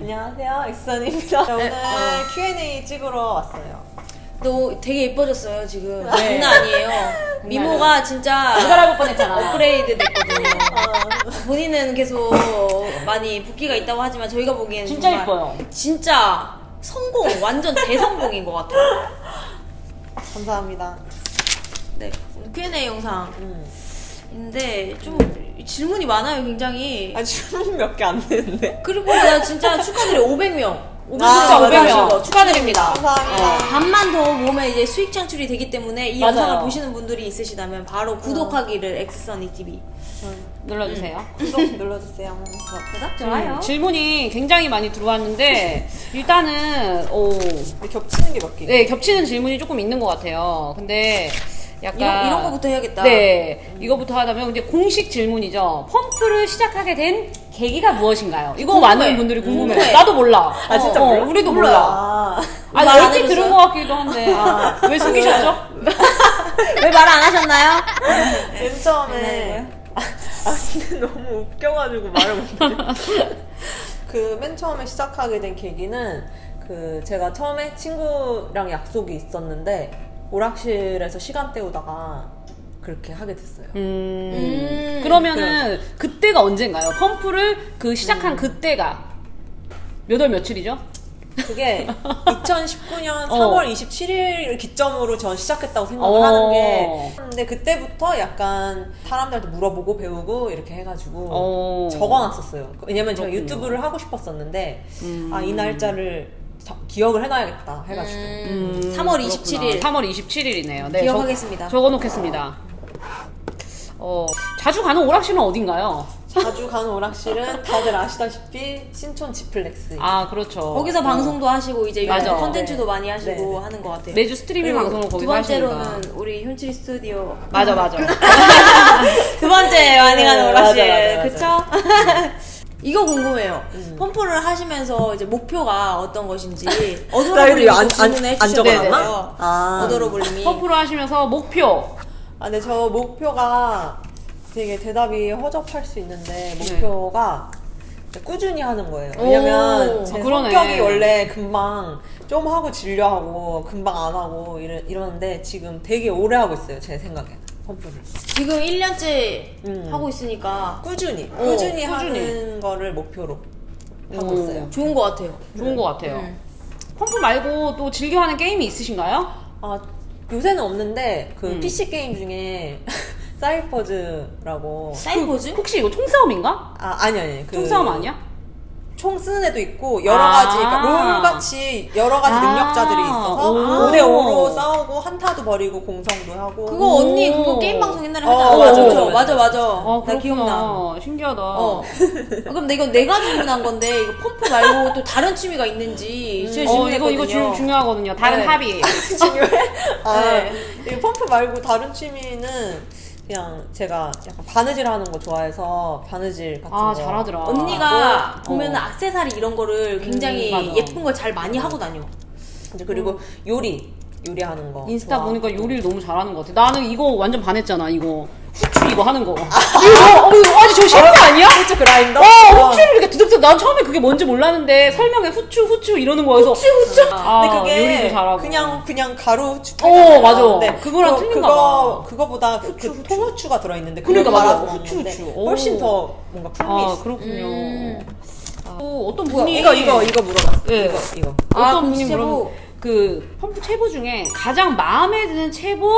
안녕하세요, 엑선입니다. 오늘 Q&A 찍으러 왔어요. 너 되게 예뻐졌어요 지금 네. 장난 아니에요 미모가 진짜 못 알아볼 뻔했잖아. 업그레이드 됐거든요 본인은 계속 많이 붓기가 있다고 하지만 저희가 보기에는 진짜 예뻐요. 진짜 성공 완전 대성공인 것 같아요 감사합니다. 네 Q&A 영상 음. 인데 좀 질문이 많아요 굉장히 아, 질문 몇 개 안 되는데. 그리고 나 진짜 축하드려요 500명 500명 아, 진짜 맞아요. 500명 축하드립니다. 감사합니다. 반만 더 모으면 이제 수익 창출이 되기 때문에 이 맞아요. 영상을 보시는 분들이 있으시다면 바로 구독하기를 엑스선이 TV 눌러주세요. 구독 눌러주세요. 좋아요 질문이 굉장히 많이 들어왔는데 일단은 오, 근데 겹치는 게 몇 개? 네 겹치는 질문이 조금 있는 것 같아요. 근데 약간 이런, 이런 거부터 해야겠다 네, 이거부터 하다면 근데 공식 질문이죠. 펌프를 시작하게 된 계기가 무엇인가요? 이거 궁금해. 많은 분들이 궁금해. 궁금해. 나도 몰라. 아, 진짜 어, 몰라? 우리도 몰라요. 몰라. 아, 아니 얼핏? 들은 것 같기도 한데 아, 왜 숨기셨죠? 왜 말 안 하셨나요? 맨 처음에. 네. 아, 아, 근데 너무 웃겨가지고 말을 못해. 그맨 처음에 시작하게 된 계기는 그 제가 처음에 친구랑 약속이 있었는데 오락실에서 시간 때우다가 그렇게 하게 됐어요. 음, 음. 그러면은 그때가 언젠가요? 펌프를 그 시작한 음. 그때가 몇 월 며칠이죠? 그게 2019년 어. 3월 27일을 기점으로 전 시작했다고 생각을 어. 하는 게 근데 그때부터 약간 사람들한테 물어보고 배우고 이렇게 해가지고 어. 적어놨었어요 왜냐면 제가 그렇군요. 유튜브를 하고 싶었었는데 음. 아이 날짜를 자- 기억을 해놔야겠다 해가지고 음, 3월 27일 3월 27일이네요. 네, 기억하겠습니다. 적, 어놓겠습니다 어, 자주 가는 오락실은 어딘가요? 자주 가는 오락실은 다들 아시다시피 신촌 지플렉스 아, 그렇죠. 거기서 방송도 하시고 이제 맞아. 유튜브 컨텐츠도 네. 많이 하시고 네. 하는 것 같아요 매주 스트리밍 방송을 거기서 두 번째로는. 우리 현칠이 스튜디오 맞아, 맞아. 두 번째 많이 가는 네, 오락실 맞아, 맞아, 그쵸? 이거 궁금해요. 음. 펌프를 하시면서 이제 목표가 어떤 것인지 이거 안- 안- 안 적어놨나? 아. 어도로블님이 퍼프를 하시면서 목표. 아, 근데 저 목표가 되게 대답이 허접할 수 있는데 목표가 꾸준히 하는 거예요. 왜냐면 오, 제 아, 그러네. 성격이 원래 금방 좀 하고 질려하고 금방 안 하고 이러, 이러는데 지금 되게 오래 하고 있어요. 제 생각에 펌프를. 지금 1년째 음. 하고 있으니까 꾸준히 오, 꾸준히 꾸준히. 하는 거를 목표로 하고 오. 있어요. 좋은 것 같아요. 좋은 것 같아요. 음. 펌프 말고 또 즐겨 하는 게임이 있으신가요? 아 요새는 없는데 그 음. PC 게임 중에 사이퍼즈라고 사이버즈? 혹시 이거 총싸움인가? 아 아니 아니 그 총싸움 아니야? 총 쓰는 애도 있고 여러 아. 가지 그러니까 롤 같이 여러 가지 아. 능력자들이 있어서 오. 5대 5로 한타도 벌이고 공성도 하고 그거 언니 그거 게임 방송 옛날에 어, 하잖아. 맞아, 그쵸? 맞아, 맞아 맞아. 아, 나 기억나. 그렇구나. 신기하다. 어. 아, 그럼 내 이거 내가 질문한 건데 이거 펌프 말고 또 다른 취미가 있는지 제가 어, 이거, 질문했거든요. 이거 주, 중요하거든요. 다른 네. 합의. 중요해? 아, 네. 이 펌프 말고 다른 취미는 그냥 제가 약간 바느질 하는 거 좋아해서 바느질 같은 아, 거 잘하더라. 언니가 어. 보면 은 악세사리 이런 거를 굉장히 음, 맞아. 예쁜 걸 잘 많이 하고 다녀. 이제 그리고 요리 요리하는 거 인스타 좋아하고. 보니까 요리를 너무 잘하는 것 같아. 나는 이거 완전 반했잖아. 이거 후추 이거 하는 거. 이거 어, 이거 아니 저 셰프 아니야? 후추 그라인더? 어, 후추를 이렇게 드득드득. 난 처음에 그게 뭔지 몰랐는데 설명에 후추 후추 이러는 거여서 후추 후추. 아, 근데 그게 요리도 잘하고. 그냥 그냥 가루 후추 어. 맞아. 그거랑 그거- 틀린가 그거 봐. 그거보다 그, 그 통후추가 들어있는데 그러니까 맞아. 후추, 후추. 오. 훨씬 더 뭔가 풍미 아 있어. 그렇군요. 음. 또 어떤 분이 이거 이거 이거 물어봤어. 예. 이거 이거. 아, 어떤 그럼 분이. 물어 그 펌프 채보 중에 가장 마음에 드는 채보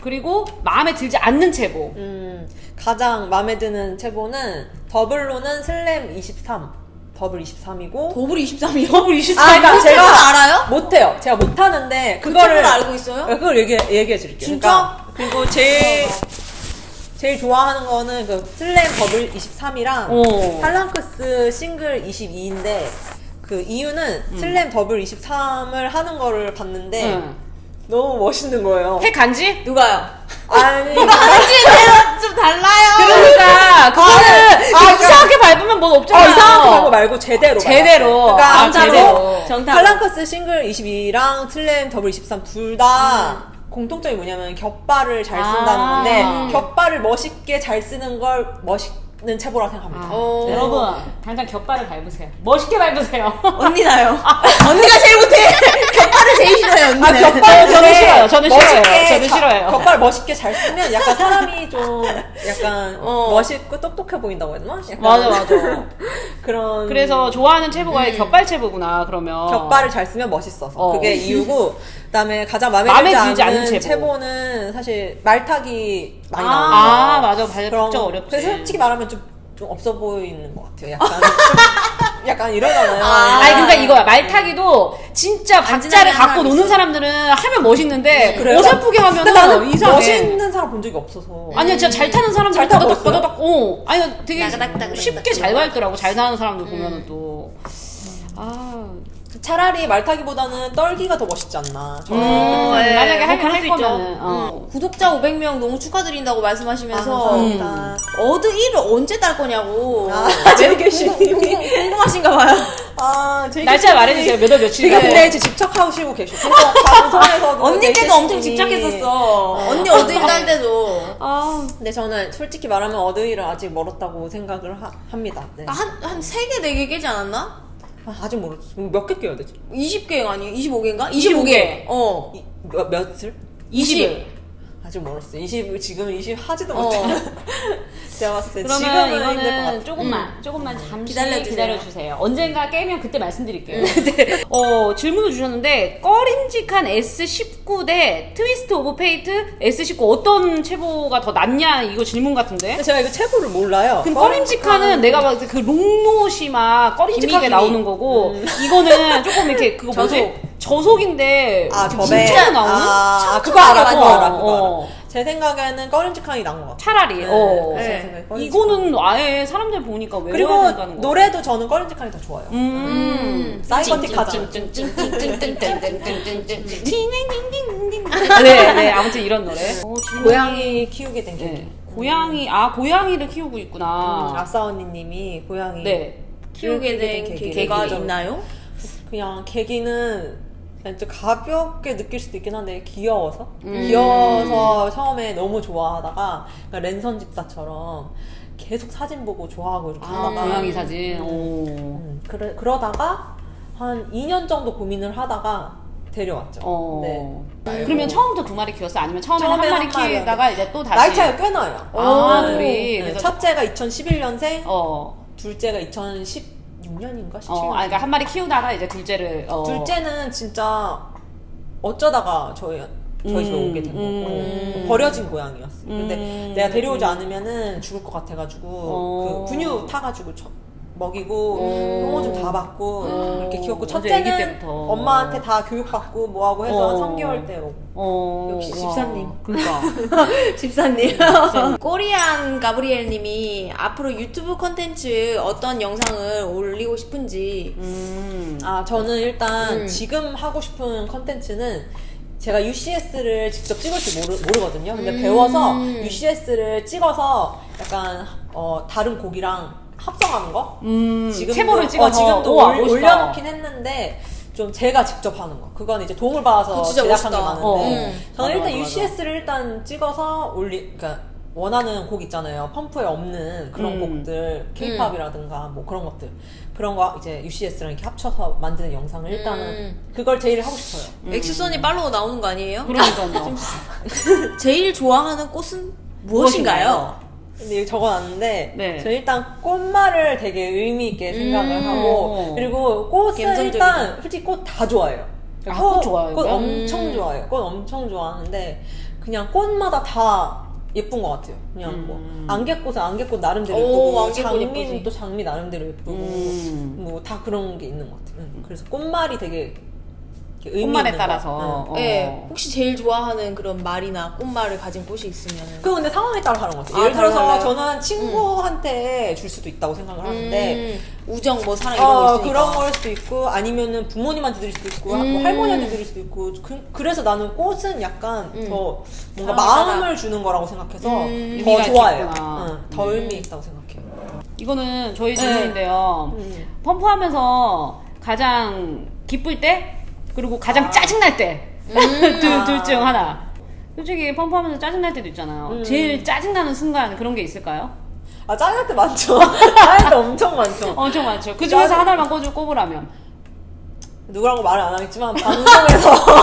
그리고 마음에 들지 않는 채보. 음, 가장 마음에 드는 채보는 더블로는 슬램 23. 더블 23이고. 더블 23이요? 더블 24. 아, 그러니까 그 제가 알아요? 못 해요. 제가 못 하는데 그 그거를 알고 있어요? 네, 그걸 얘기 얘기해 드릴게요. 진짜? 그러니까 그리고 제일 제일 좋아하는 거는 그 슬램 더블 23이랑 어. 팔랑크스 싱글 22인데 그 이유는 슬램 더블 23을 하는 거를 봤는데 응. 너무 멋있는 거예요. 핵 간지? 누가요? 아니 간지는 좀 달라요. 그러니까 그거는 아, 이상하게 밟으면 뭐 어, 없잖아요. 이상한 거 말고 제대로 제대로. 그러니까 아, 제대로. 정답. 팔랑크스 싱글 22랑 슬램 더블 23둘다 공통점이 뭐냐면 겹발을 잘 쓴다는 아. 건데 겹발을 멋있게 잘 쓰는 걸 멋있 체보라 생각합니다. 어. 여러분 당장 겹발을 밟으세요. 멋있게 밟으세요. 언니 나요. 언니가 제일 못해. 겹발을 제일 싫어요, 언니는. 아, 겹발 저는 싫어요. 저는 싫어요. 멋있게 저는 자- 싫어요. 겹발 멋있게 잘 쓰면 약간 사람이 좀 약간 어. 멋있고 똑똑해 보인다고 해야 되나? 약간 맞아 맞아. 그런 그래서 좋아하는 체보가 겹발 체보구나 그러면. 겹발을 잘 쓰면 멋있어서 어. 그게 이유고 그다음에 가장 마음에, 마음에 들지 않는 체보. 체보는 사실 말타기 많이 아, 나오는 아, 맞아. 발- 그런 진짜 거. 어렵지. 그래서 솔직히 말하면 좀, 좀 없어 보이는 것 같아요. 약간 좀 약간 이러잖아요. 아. 아니 그러니까 이거야 말 타기도 진짜 박자를 갖고 사람 노는 있어. 사람들은 하면 멋있는데 그래요? 어설프게 하면은 나는 이상해. 멋있는 사람 본 적이 없어서 아니야 진짜 잘 타는 사람들 잘 타고 있어요? 버덕 어 아니 되게 쉽게 잘 밟더라고 잘 타는 사람들 보면은 또 아 차라리 말 타기보다는 떨기가 더 멋있지 않나. 저는 음, 네. 만약에 할, 뭐할수 있죠. 거면은 어. 음. 구독자 500명 너무 축하드린다고 말씀하시면서 음. 감사합니다. 어드 1을 언제 딸 거냐고. 아, 왜 제이교수님이. 궁금- 궁금하신가 봐요. 아, 날짜 말해주세요 몇월 며칠 지금 네. 근데 이제 집착하시고 계셔. 그래서 방송에서도 언니께도 엄청 집착했었어. 언니 어드 1딸 때도. 아 근데 저는 솔직히 말하면 어드이를 아직 멀었다고 생각을 하- 합니다. 네. 한, 한 3개, 4개 깨지 않았나? 아, 아직 모르겠어. 몇개 깨야 되지? 20개 아니에요? 25개인가? 25 25개. 개. 어. 이, 몇, 몇을? 20일 아직 멀었어. 20, 지금 20 하지도 어. 못해. 제가 봤을 때 그러면 지금은 것 이거는. 조금만 조금만 잠시 기다려주세요. 기다려주세요. 언젠가 깨면 그때 말씀드릴게요. 네. 어 질문을 주셨는데 꺼림직한 S19 대 트위스트 오브 페이트 S19 어떤 체보가 더 낫냐 이거 질문 같은데. 제가 이거 체보를 몰라요. 그 꺼림직한은 내가 때그 롱노시 막 꺼림직하게. 나오는 거고 이거는 조금 이렇게 그거 뭐지 저속. 저속인데 아, 진짜. 나오는 아, 그거 촘촘하게 알아, 그거 알아. 그거 어. 알아. 제 생각에는 꺼림직한이 나은 것 같아. 차라리 네, 어. 제 네. 이거는 아예 사람들 보니까 외워야 그리고 된다는 거. 노래도 저는 꺼림직한이 더 좋아요. 음. 사이버틱 하지. 네, 네, 아무튼 이런 노래. 어, 고양이 키우게 된 네. 계기. 고양이, 아, 고양이를 키우고 있구나. 음, 아싸 언니님이 고양이 네. 키우게 된 계기가 좀- 있나요? 그냥 계기는 그냥 좀 가볍게 느낄 수도 있긴 한데 귀여워서 음. 귀여워서 처음에 너무 좋아하다가 그러니까 랜선 집사처럼 계속 사진 보고 좋아하고 이렇게 아, 하다가 고양이 사진. 오. 음, 그래, 그러다가 한 2년 정도 고민을 하다가 데려왔죠. 어. 네. 그러면 처음부터 두 마리 키웠어? 아니면 처음에 한 처음에 마리 한 마리 키우다가 이제 또 다시? 나이 차이가 꽤 나요. 아, 네. 둘이. 네, 그래서 첫째가 2011년생, 어. 둘째가 2016년인가 17년. 어, 아, 그러니까 한 마리 키우다가 이제 둘째를. 어. 둘째는 진짜 어쩌다가 저희 저희 집에 음, 오게 된 거고 음. 버려진 고양이였어. 근데 음, 내가 데려오지 않으면은 죽을 것 같아가지고 어. 그 분유 타가지고 쳐- 먹이고 어. 홍어 좀다 받고 어. 그렇게 키웠고 첫째는. 엄마한테 다 교육받고 뭐하고 해서 어. 3개월 때로 어. 역시 와. 집사님. 그러니까. 집사님. 꼬리안 가브리엘님이 앞으로 유튜브 컨텐츠 어떤 영상을 올리고 싶은지. 음. 아 저는 일단 음. 지금 하고 싶은 컨텐츠는 제가 UCS를 직접 찍을 줄 모르, 모르거든요. 근데 음. 배워서 UCS를 찍어서 약간 어, 다른 곡이랑 합성하는 거. 음. 지금도, 체보를 찍어서. 어, 지금도 우와, 올, 멋있다. 올려놓긴 했는데 좀 제가 직접 하는 거. 그건 이제 도움을 받아서 제작한 게 멋있다. 많은데 어. 음. 저는 맞아, 일단 맞아, 맞아. UCS를 일단 찍어서 올리, 그러니까 원하는 곡 있잖아요. 펌프에 없는 그런 음. 곡들, K-팝이라든가 뭐 그런 것들 그런 거 이제 UCS랑 이렇게 합쳐서 만드는 영상을 일단은 음. 그걸 제일 하고 싶어요. 엑스선이 팔로우 나오는 거 아니에요? 그러니까요. 제일 좋아하는 꽃은 무엇인가요? 근데 여기 적어놨는데 네. 저 일단 꽃말을 되게 의미 있게 생각을 음. 하고 그리고 꽃은 감성적이다. 일단 솔직히 꽃 다 좋아해요. 아, 꽃 좋아해요? 꽃 음. 엄청 좋아해요. 꽃 엄청 좋아하는데 그냥 꽃마다 다 예쁜 것 같아요. 그냥 음. 뭐 안개꽃은 안개꽃 나름대로 오, 예쁘고 장미는. 또 장미 나름대로 예쁘고 음. 뭐다 그런 게 있는 것 같아요. 응. 그래서 꽃말이 되게 꽃말에 있는 따라서. 어. 네. 혹시 제일 좋아하는 그런 말이나 꽃말을 가진 꽃이 있으면. 그거 근데 상황에 따라 다른 것 같아요. 아, 예를 들어서 달라요? 저는 친구한테 줄 수도 있다고 생각을 하는데 음, 우정, 뭐 사랑 이런 어, 거 있으니까. 그런 걸 수도 있고 아니면은 부모님한테 드릴 수도 있고 음. 뭐 할머니한테 드릴 수도 있고 그, 래서 나는 꽃은 약간 음. 더 뭔가. 마음을 주는 거라고 생각해서 음. 더 의미가 좋아해요. 응, 더 의미 있다고 생각해요. 이거는 저희 질문인데요. 음. 펌프하면서 가장 기쁠 때 그리고 가장 짜증날 때. 둘, 둘중 하나. 솔직히 펌프하면서 짜증날 때도 있잖아요. 음. 제일 짜증나는 순간 그런 게 있을까요? 아 짜증날 때 많죠. 짜증날 때 엄청 많죠. 엄청 많죠. 그 중에서 짜증- 하나만 꽂을 꼽으라면. 누구라고 말을 안 하겠지만 방송에서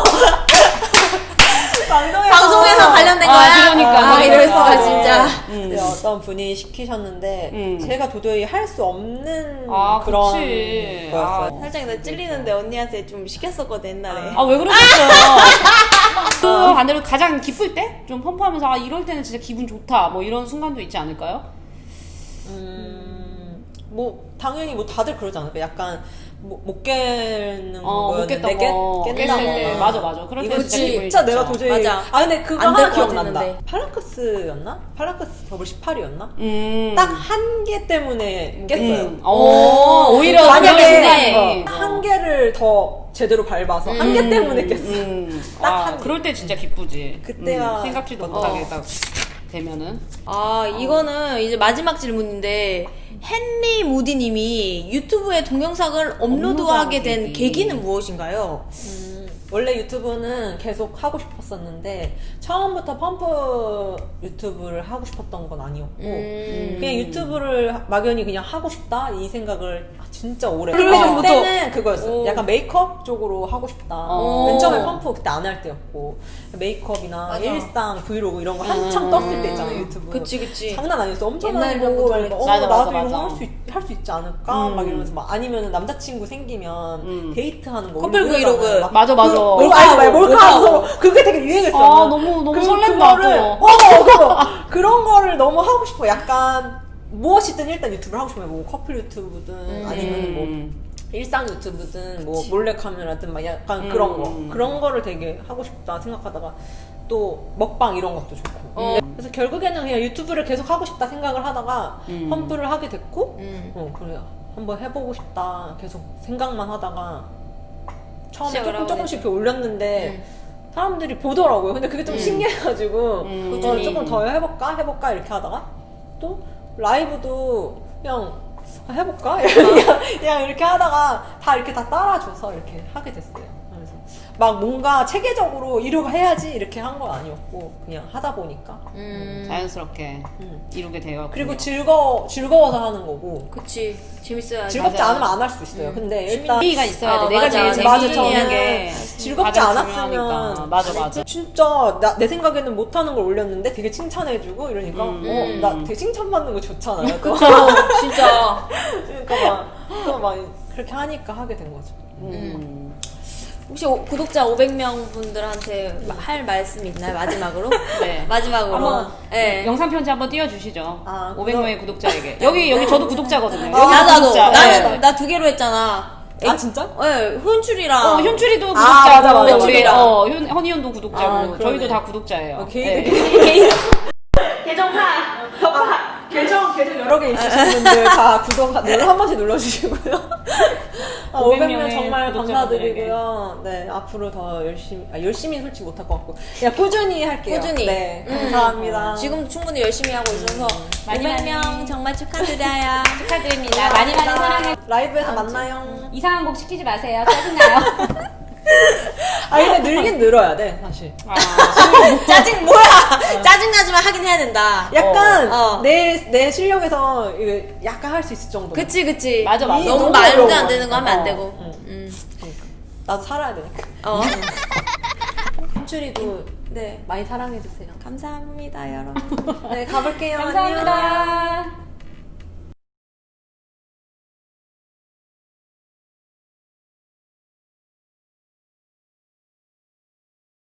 방송에서 방송에서 관련된 아, 거야? 그러니까, 아, 그러니까. 이럴 수가 네. 진짜. 음. 네, 어떤 분이 시키셨는데 음. 제가 도저히 할 수 없는 아, 그런 그치. 거였어요. 살짝 나 찔리는데 언니한테 좀 시켰었거든 옛날에. 아 왜 그러셨어요? 그 반대로 가장 기쁠 때? 좀 펌프하면서 아 이럴 때는 진짜 기분 좋다 뭐 이런 순간도 있지 않을까요? 음, 뭐 당연히 뭐 다들 그러지 않을까? 약간 뭐, 못 깨는 어, 못 거였는데 깼던 거 깨- 깼을 깬다거나. 때 맞아 맞아 그럴 때 진짜 진짜 내가. 도저히 맞아. 아 근데 그거 하나 것 기억난다. 같았는데. 팔라크스였나? 팔라크스 더블 18이었나? 음. 딱한 개 때문에 깼어요. 음. 오, 오히려 만약에. 어, 한 개를 더 제대로 밟아서 한개 때문에 깼어. 음. 딱 아, 한 개. 그럴 때 진짜 기쁘지. 그때가 음, 생각지도 어. 못하게 딱 되면은. 아 이거는 이제 마지막 질문인데 헨리 모디님이 유튜브에 동영상을 업로드하게 된 계기는 무엇인가요? 음, 원래 유튜브는 계속 하고 싶었었는데 처음부터 펌프 유튜브를 하고 싶었던 건 아니었고 음. 그냥 유튜브를 막연히 그냥 하고 싶다 이 생각을 진짜 오래. 때부터- 그때는 그거였어요. 오. 약간 메이크업 쪽으로 하고 싶다. 어. 맨 처음에 펌프 그때 안 할 때였고 메이크업이나 맞아. 일상 브이로그 이런 거 한참 음. 떴을 때 있잖아요 유튜브. 그치 그치. 장난 아니었어. 엄청 많이 보고 이런 막, 거 어, 맞아, 나도 맞아. 이거 할 수 할수 있지 않을까 음. 막 이러면서 막 아니면 남자친구 생기면 음. 데이트하는 거 커플. 브이로그. 막 맞아, 맞아. 그, 몰카 말 몰카하면서 몰카하고. 그게 되게 유행했어. 아, 너무, 너무 설렌다, 그거를 또. 어, 그거 그런 거를 너무 하고 싶어. 약간 무엇이든 일단 유튜브를 하고 싶어요. 뭐 커플 유튜브든 아니면 뭐 음. 일상 유튜브든 뭐 몰래 카메라든 막 약간 그런 거 음. 그런 거를 되게 하고 싶다 생각하다가 또 먹방 이런 것도 좋고 어. 그래서 결국에는 그냥 유튜브를 계속 하고 싶다 생각을 하다가 음. 펌프를 하게 됐고 음. 어 그래 한번 해보고 싶다 계속 생각만 하다가 처음에 조금 조금씩. 이렇게 올렸는데 사람들이 보더라고요 근데 그게 좀 신기해가지고 음. 어. 조금 더 해볼까 해볼까 이렇게 하다가 또 라이브도 그냥 해볼까 그냥, 그냥 이렇게 하다가 다 이렇게 다 따라줘서 이렇게 하게 됐어요. 막 뭔가 체계적으로 이러고 해야지 이렇게 한 건 아니었고 그냥 하다 보니까 음. 자연스럽게 음. 이루게 되어. 그리고 즐거 즐거워서 하는 거고 그치 재밌어야지. 즐겁지 맞아. 않으면 안 할 수 있어요. 근데 일단 재미가 있어야 돼. 어, 내가 맞아, 제일 맞아. 맞아, 게 즐겁지 않았으면. 맞아 맞아. 진짜 나, 내 생각에는 못 하는 걸 올렸는데 되게 칭찬해주고 이러니까 음. 어, 나 되게 칭찬받는 거 좋잖아요. 또. 진짜. 그러니까 막또막 그렇게 하니까 하게 된 거죠. 음. 혹시 오- 구독자 500명 분들한테 마- 할 말씀 있나요 마지막으로? 네. 마지막으로. 한번 네. 영상 편지 한번 띄워주시죠. 아, 500명의 구독자에게. 여기 여기 저도 구독자거든요. 여기 아, 나도 나도. 구독자. 나는 네. 나두 개로 했잖아. 아 진짜? 네, 혼출이랑. 어, 현출이도 아, 구독자고 맞아, 맞아, 우리 맞아. 어, 현, 허니온도 구독자고 아. 저희도 다 구독자예요. 어, 개인 네. 개인 계정 계정 여러 개 있으신 분들 다 구독 눌러 한 번씩 눌러주시고요. 아, 500 500명 명의 정말. 감사드리고요. 네 앞으로 더 열심히 아, 열심히 솔직히 못할 것 같고 그냥 꾸준히 할게요. 꾸준히. 네 음. 감사합니다. 지금 충분히 열심히 하고 있어서 많이 500명 많이. 정말 축하드려요. 축하드립니다. 많이 많이 사랑해. 라이브에서 만나요. 이상한 곡 시키지 마세요. 짜증나요. 아 근데 늘긴 늘어야 돼 사실. 아, 짜증 뭐야? 짜증나지만 하긴 해야 된다. 약간 어. 내 내 실력에서 이거 약간 할 수 있을 정도. 그치 그치. 맞아, 맞아. 너무 너무 말도. 안 되는 거 하면 안 어, 되고. 응. 음. 그러니까. 나도 살아야 되니까. 어. 현출이도 네. 많이 사랑해 주세요. 감사합니다 여러분. 네 가볼게요. 안녕. 감사합니다.